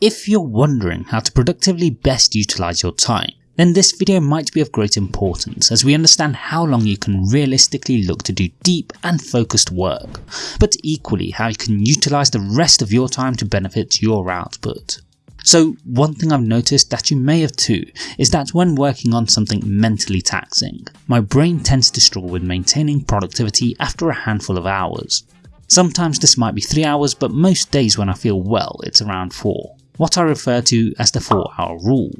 if you're wondering how to productively best utilise your time, then this video might be of great importance as we understand how long you can realistically look to do deep and focused work, but equally how you can utilise the rest of your time to benefit your output. So one thing I've noticed that you may have too is that when working on something mentally taxing, my brain tends to struggle with maintaining productivity after a handful of hours. Sometimes this might be 3 hours but most days when I feel well it's around 4, what I refer to as the 4 hour rule.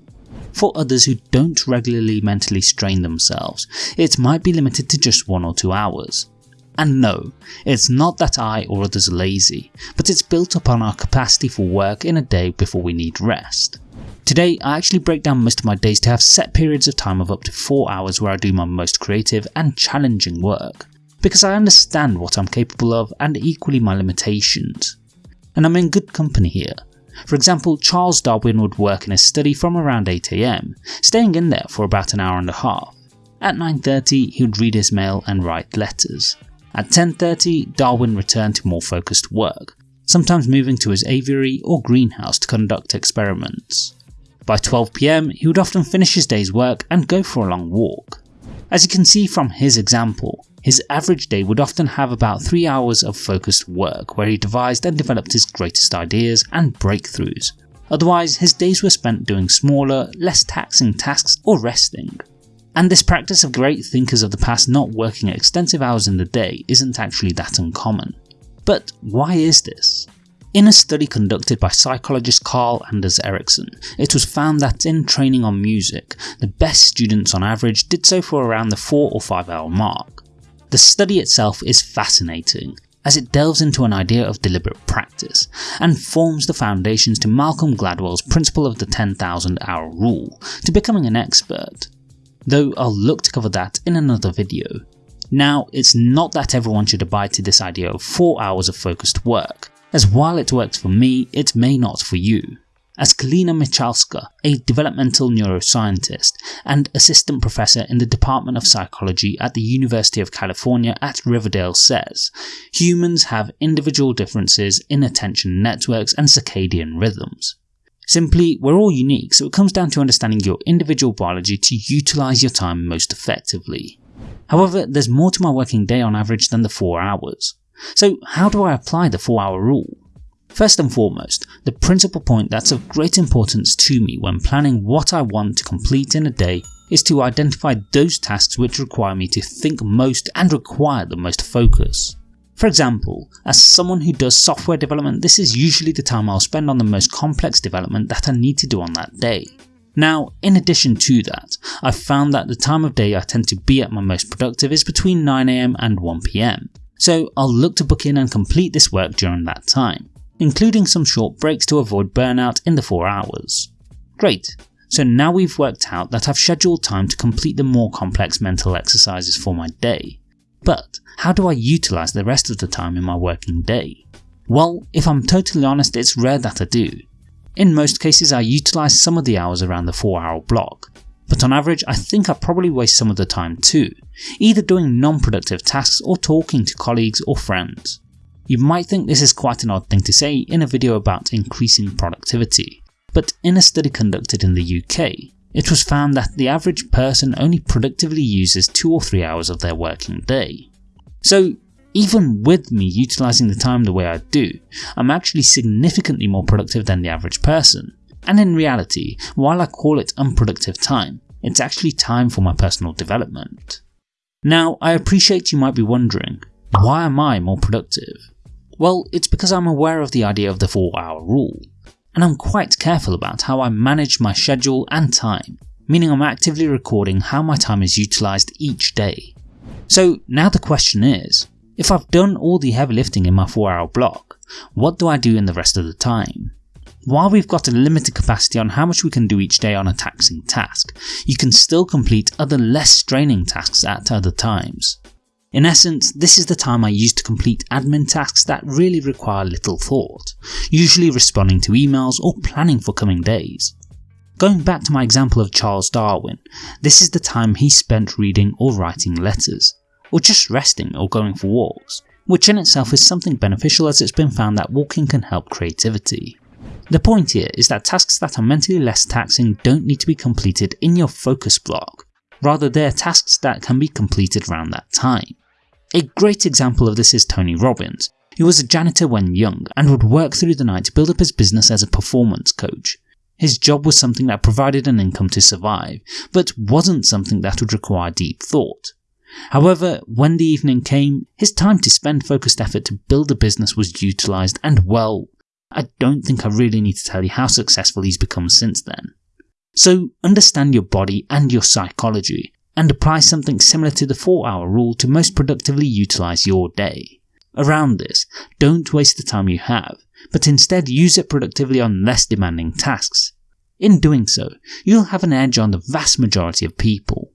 For others who don't regularly mentally strain themselves, it might be limited to just 1 or 2 hours. And no, it's not that I or others are lazy, but it's built upon our capacity for work in a day before we need rest. Today I actually break down most of my days to have set periods of time of up to 4 hours where I do my most creative and challenging work, because I understand what I'm capable of and equally my limitations. And I'm in good company here. For example, Charles Darwin would work in his study from around 8am, staying in there for about an hour and a half. At 9.30 he would read his mail and write letters. At 10.30 Darwin returned to more focused work, sometimes moving to his aviary or greenhouse to conduct experiments. By 12pm he would often finish his day's work and go for a long walk. As you can see from his example, his average day would often have about 3 hours of focused work where he devised and developed his greatest ideas and breakthroughs. Otherwise, his days were spent doing smaller, less taxing tasks or resting. And this practice of great thinkers of the past not working extensive hours in the day isn't actually that uncommon. But why is this? In a study conducted by psychologist Carl Anders Ericsson, it was found that in training on music, the best students on average did so for around the 4 or 5 hour mark. The study itself is fascinating, as it delves into an idea of deliberate practice, and forms the foundations to Malcolm Gladwell's principle of the 10,000 hour rule to becoming an expert, though I'll look to cover that in another video. Now, it's not that everyone should abide to this idea of 4 hours of focused work, as while it works for me, it may not for you. As Kalina Michalska, a developmental neuroscientist and assistant professor in the Department of Psychology at the University of California at Riverdale says, humans have individual differences in attention networks and circadian rhythms. Simply, we're all unique, so it comes down to understanding your individual biology to utilise your time most effectively. However, there's more to my working day on average than the 4 hours. So how do I apply the 4 hour rule? First and foremost, the principal point that's of great importance to me when planning what I want to complete in a day is to identify those tasks which require me to think most and require the most focus. For example, as someone who does software development this is usually the time I'll spend on the most complex development that I need to do on that day. Now, in addition to that, I've found that the time of day I tend to be at my most productive is between 9am and 1pm, so I'll look to book in and complete this work during that time, including some short breaks to avoid burnout in the 4 hours. Great, so now we've worked out that I've scheduled time to complete the more complex mental exercises for my day. But how do I utilise the rest of the time in my working day? Well, if I'm totally honest it's rare that I do. In most cases I utilise some of the hours around the 4 hour block, but on average I think I probably waste some of the time too, either doing non-productive tasks or talking to colleagues or friends. You might think this is quite an odd thing to say in a video about increasing productivity, but in a study conducted in the UK, it was found that the average person only productively uses 2 or 3 hours of their working day. So even with me utilising the time the way I do, I'm actually significantly more productive than the average person, and in reality, while I call it unproductive time, it's actually time for my personal development. Now, I appreciate you might be wondering, why am I more productive? Well, it's because I'm aware of the idea of the 4 hour rule, and I'm quite careful about how I manage my schedule and time, meaning I'm actively recording how my time is utilised each day. So now the question is, if I've done all the heavy lifting in my 4 hour block, what do I do in the rest of the time? While we've got a limited capacity on how much we can do each day on a taxing task, you can still complete other less straining tasks at other times. In essence, this is the time I use to complete admin tasks that really require little thought, usually responding to emails or planning for coming days. Going back to my example of Charles Darwin, this is the time he spent reading or writing letters, or just resting or going for walks, which in itself is something beneficial as it's been found that walking can help creativity. The point here is that tasks that are mentally less taxing don't need to be completed in your focus block, rather they are tasks that can be completed around that time. A great example of this is Tony Robbins, who was a janitor when young and would work through the night to build up his business as a performance coach. His job was something that provided an income to survive, but wasn't something that would require deep thought. However, when the evening came, his time to spend focused effort to build a business was utilised and well, I don't think I really need to tell you how successful he's become since then. So understand your body and your psychology, and apply something similar to the 4 hour rule to most productively utilise your day. Around this, don't waste the time you have, but instead use it productively on less demanding tasks. In doing so, you'll have an edge on the vast majority of people.